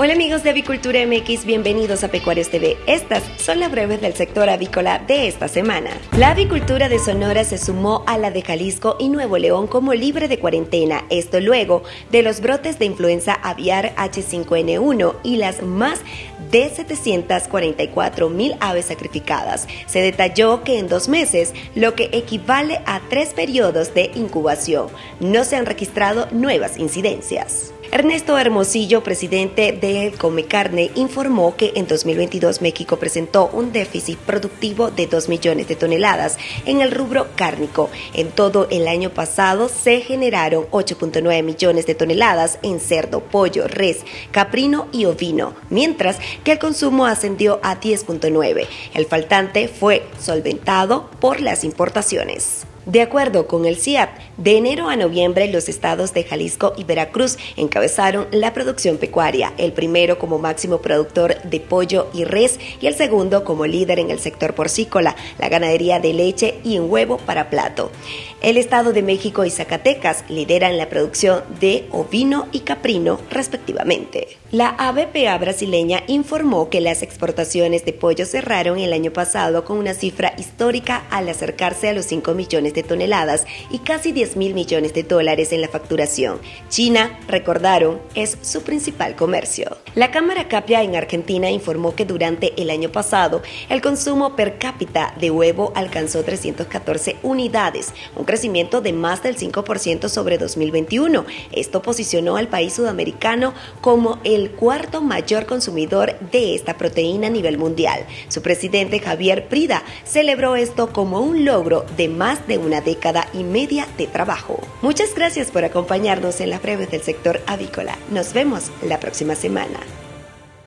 Hola amigos de Avicultura MX, bienvenidos a Pecuarios TV. Estas son las breves del sector avícola de esta semana. La avicultura de Sonora se sumó a la de Jalisco y Nuevo León como libre de cuarentena, esto luego de los brotes de influenza aviar H5N1 y las más de 744 mil aves sacrificadas. Se detalló que en dos meses, lo que equivale a tres periodos de incubación, no se han registrado nuevas incidencias. Ernesto Hermosillo, presidente de Come Carne, informó que en 2022 México presentó un déficit productivo de 2 millones de toneladas en el rubro cárnico. En todo el año pasado se generaron 8.9 millones de toneladas en cerdo, pollo, res, caprino y ovino, mientras que el consumo ascendió a 10.9. El faltante fue solventado por las importaciones. De acuerdo con el CIAP, de enero a noviembre los estados de Jalisco y Veracruz encabezaron la producción pecuaria, el primero como máximo productor de pollo y res y el segundo como líder en el sector porcícola, la ganadería de leche y en huevo para plato. El estado de México y Zacatecas lideran la producción de ovino y caprino respectivamente. La ABPA brasileña informó que las exportaciones de pollo cerraron el año pasado con una cifra histórica al acercarse a los 5 millones de toneladas y casi 10 mil millones de dólares en la facturación. China, recordaron, es su principal comercio. La Cámara Capia en Argentina informó que durante el año pasado el consumo per cápita de huevo alcanzó 314 unidades, un crecimiento de más del 5% sobre 2021. Esto posicionó al país sudamericano como el cuarto mayor consumidor de esta proteína a nivel mundial. Su presidente Javier Prida celebró esto como un logro de más de una década y media de trabajo. Muchas gracias por acompañarnos en las breves del sector avícola. Nos vemos la próxima semana.